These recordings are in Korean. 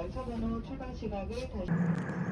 열차 번호 출발 시각을 다시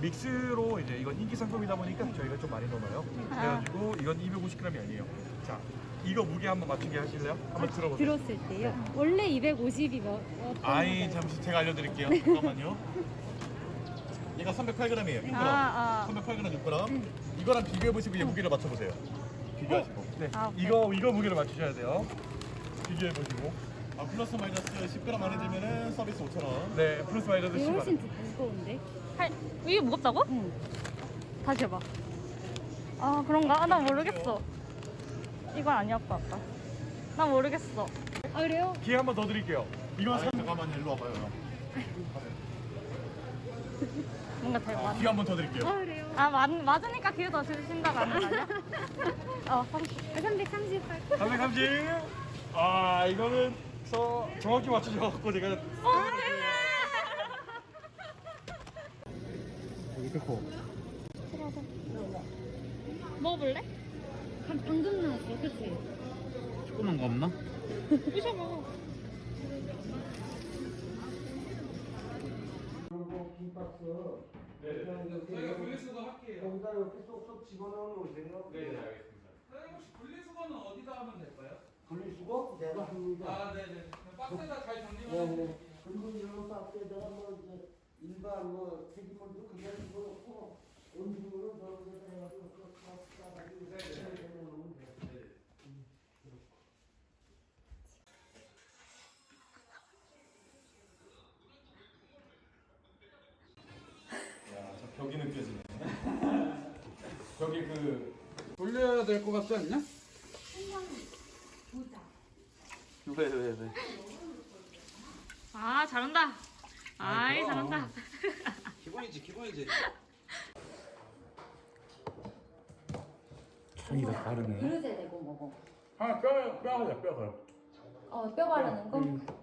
믹스로 이제 이건 인기 상품이다 보니까 저희가 좀 많이 넣어요. 그래가지고 이건 250g이 아니에요. 자, 이거 무게 한번 맞추게 하실래요? 한번 들어보세요. 들었을 때요. 원래 250이면 아이 잠시 제가 알려드릴게요. 잠깐만요. 얘가 308g이에요. 6g. 아, 아. 308g 6g. 이거랑 비교해 보시고 얘 무게를 맞춰보세요. 비교하시고. 네. 아, 오케이. 이거 이거 무게를 맞추셔야 돼요. 비교해 보시고. 아 플러스 마이너스 10g 안에 들면은 서비스 5,000원. 네, 플러스 마이너스 이게 10원. 훨씬 두- 무거운데? 할, 이게 무겁다고? 응. 다시 해봐. 아, 그런가? 아, 나 모르겠어. 이건 아니었고, 아까. 나 모르겠어. 아 그래요? 기회 한 번 더 드릴게요. 이건 3 잠깐만요, 일로 와봐요. 잘 맞. 기회 한번 더 드릴게요. 아 그래요? 아, 맞, 맞으니까 기회 더 주신다는 거 아니야? 어, 30. 338. 330. 아 이거는 저 정확히 맞추셔갖고 제가 어, 이렇게 커. 먹어볼래? 한 방금 나왔어, 그치? 조그만 거 없나? 부셔 먹어. 그리고 김박스 저희가 분리수거 할게요. 거기다 이렇게 쏙쏙 집어넣어 놓으세요. 네, 알겠습니다. 사장님 혹시 분리수거는 어디다 하면 될까요? 분리수거 내가 합니다. 아, 네네. 그럼 박스에다 잘 정리만 네. 네. 그리고 이런 박스에다가 뭐 이제 일반 뭐 폐기물도 그냥 집어넣고 될 것 같지 않냐? 왜, 왜, 왜? 아, 잘한다. 아이, 잘한다. 기본이지, 기본이지. 향이 다 다르네. 그릇에 대고 먹어. 하나 뼈 뼈가요 뼈가요. 어, 뼈 바르는 거?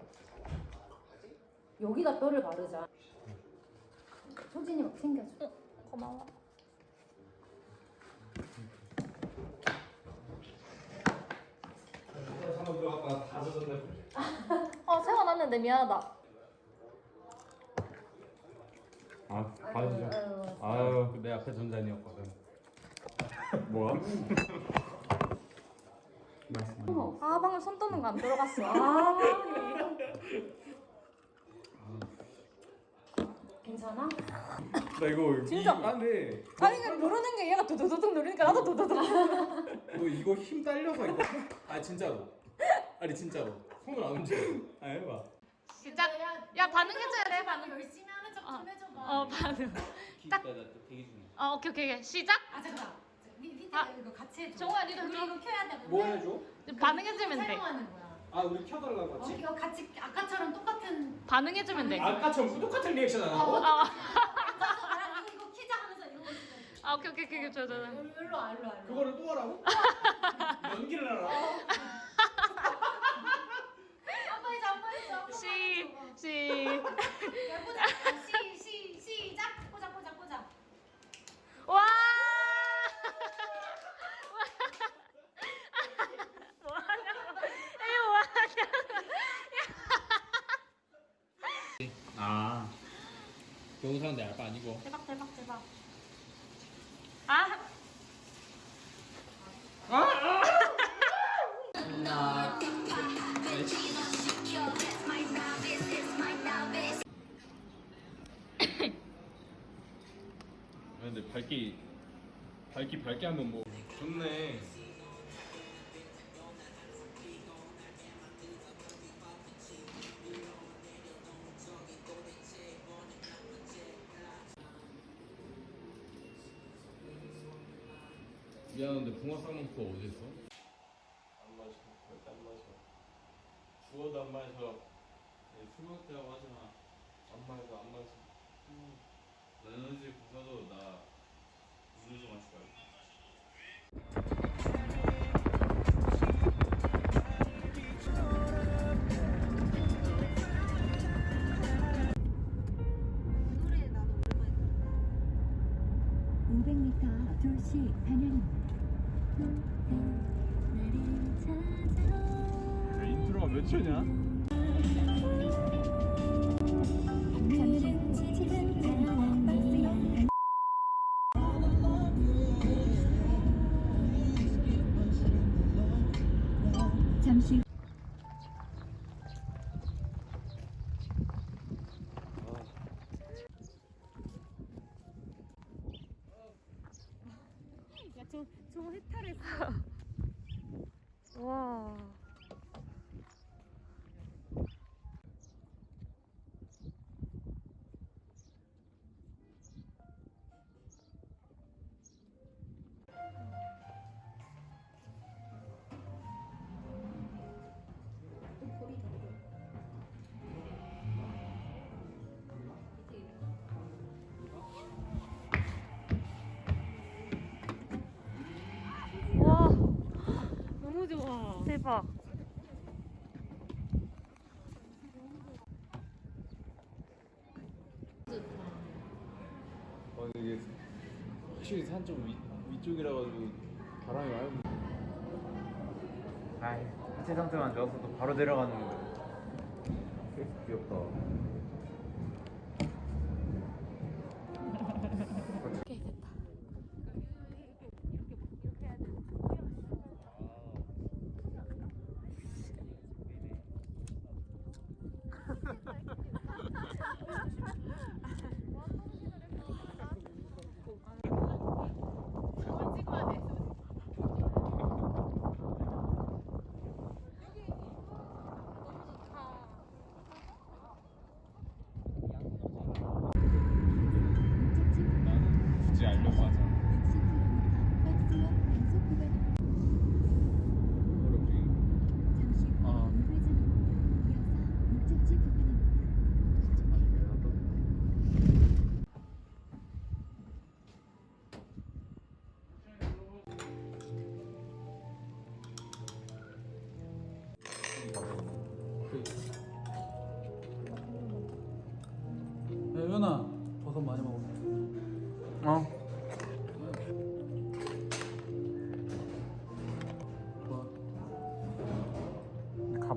여기다 뼈를 바르자. 소진이 막 챙겨줘. 고마워. 한번 들어갔다가 다 젖었네. 어, 세워놨는데 미안하다. 아, 봐주죠. 아유, 아유, 내 앞에 전자니였거든. 뭐야? 아, 방금 손 떠는 거 안 들어갔어. 아, 괜찮아? 나 이거 진짜? 이 안에 아니, 이거 누르는 게 얘가 두두두둑 누르니까 나도 두두둑. 뭐 이거 힘 딸려서 이거. 아 진짜로. 아니 진짜로. 손을 안 움직여. 아 해봐. 시작. 야 반응해줘야 돼 반응. 열심히 하는 척 어. 좀 해줘봐. 어 반응. 딱. 대기 중이야. 어 오케이 오케이 오케이. 시작. 아 잠깐. 미- 밑에 아. 이거 같이 해줘. 정우야 니도 우리. 이거 켜야 돼. 뭐 해줘? 반응해주면 돼. 사용하는 거야. 아 우리 켜달라고 어, 했지? 이거 같이 아까처럼 똑같은. 반응해주면 돼. 아까처럼 똑같은 리액션 안 어, 하고? 아, 그래서 나랑 이거 이거 키자 하면서 이러고 있어. 아 오케이 오케이 오케이 좋아 좋아. 좋아. 일로 일로 와 일로 와. 일로 와. 그거를 또 하라고? 연기를 하라 한번 해줘 한번 해줘. 한번 시 시. 야, 꽂아. 시, 시, 시작. 꽂아, 꽂아, 꽂아. 와. 아. 경사는 내 알바 아니고. 대박 대박 대박. 근데 밝기 밝기 밝게 하면 뭐 좋네. 미안한데 붕어 쌍문포 어디 있어? 안 마셔, 절대 안 마셔. 주워도 안 마셔. 술 먹을 때하고 하지 마. 안 마셔, 안 마셔. 에너지 부사도 나 음료수 마실 거야. 노래 나 저 저 해탈했어. 와. 와. 좋아. 대박. 어 이게 확실히 산 좀 위쪽이라 가지고 바람이 많이 불. 아이 하체 상태만 좋았어도 바로 내려갔는데 귀엽다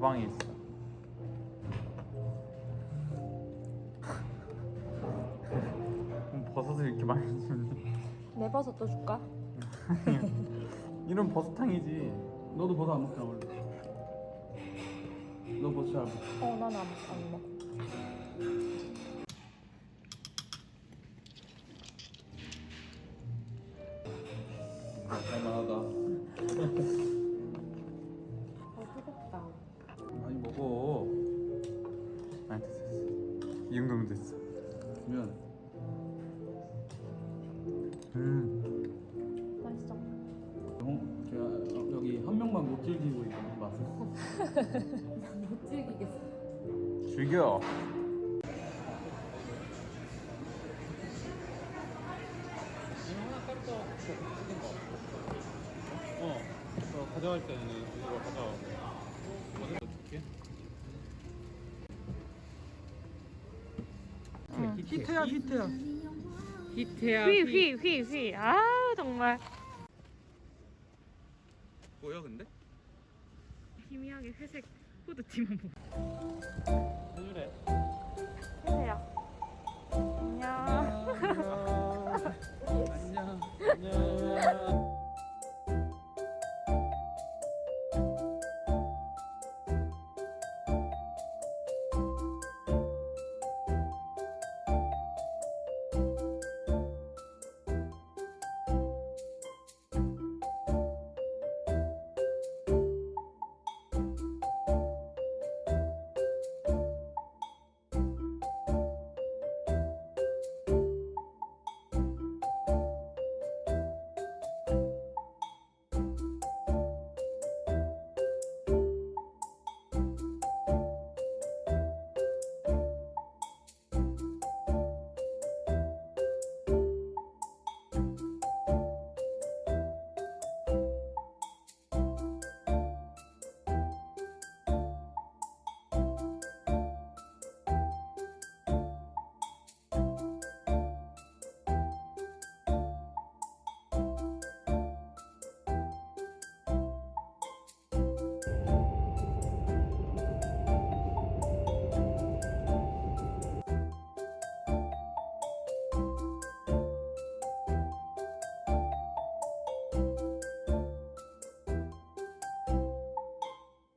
가방에 있어 버섯을 이렇게 많이 주니 내 버섯도 줄까? 이런 버섯탕이지 너도 버섯 안 먹잖아 원래. 너 버섯 잘 먹어. 어, 나는 안, 안 먹어. 못 즐기고 있는 맛을. 못 즐기겠어. 즐겨. 어, 저 가져갈 때는 이거 가져가고. 어디 줄게? 히트야 히트야. 히트야. 휘, 휘, 휘, 휘. 아, 정말. 보여 근데? 희미하게 회색 후드티만 보고 그래? 그래요. 안녕. 안녕. 안녕.